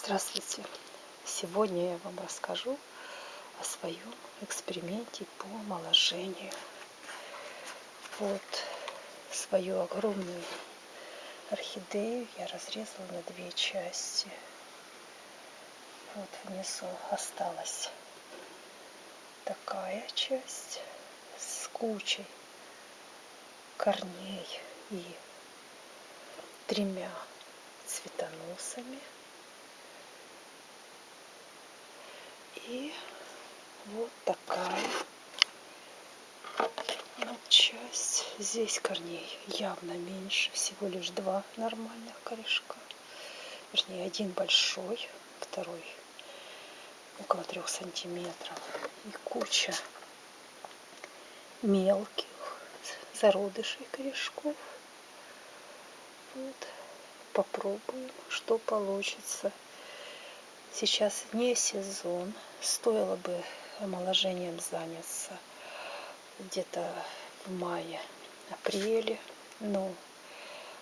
Здравствуйте! Сегодня я вам расскажу о своем эксперименте по омоложению. Вот свою огромную орхидею я разрезала на две части. Вот внизу осталась такая часть с кучей корней и тремя цветоносами. И вот такая вот часть. Здесь корней явно меньше, всего лишь два нормальных корешка. Вернее, один большой, второй около трех сантиметров. И куча мелких зародышей корешков. Вот. Попробуем, что получится. Сейчас не сезон. Стоило бы омоложением заняться где-то в мае-апреле. Но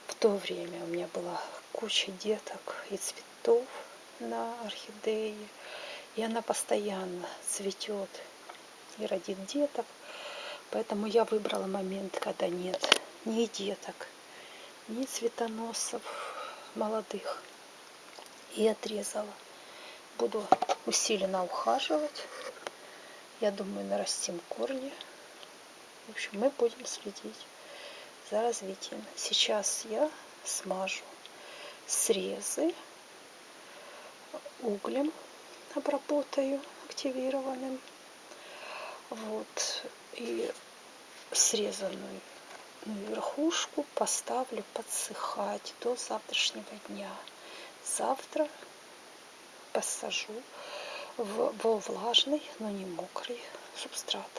в то время у меня была куча деток и цветов на орхидее. И она постоянно цветет и родит деток. Поэтому я выбрала момент, когда нет ни деток, ни цветоносов молодых. И отрезала буду усиленно ухаживать. Я думаю, нарастим корни. В общем, мы будем следить за развитием. Сейчас я смажу срезы углем, обработаю активированным. Вот. И срезанную верхушку поставлю подсыхать до завтрашнего дня. Завтра посажу в, во влажный, но не мокрый субстрат.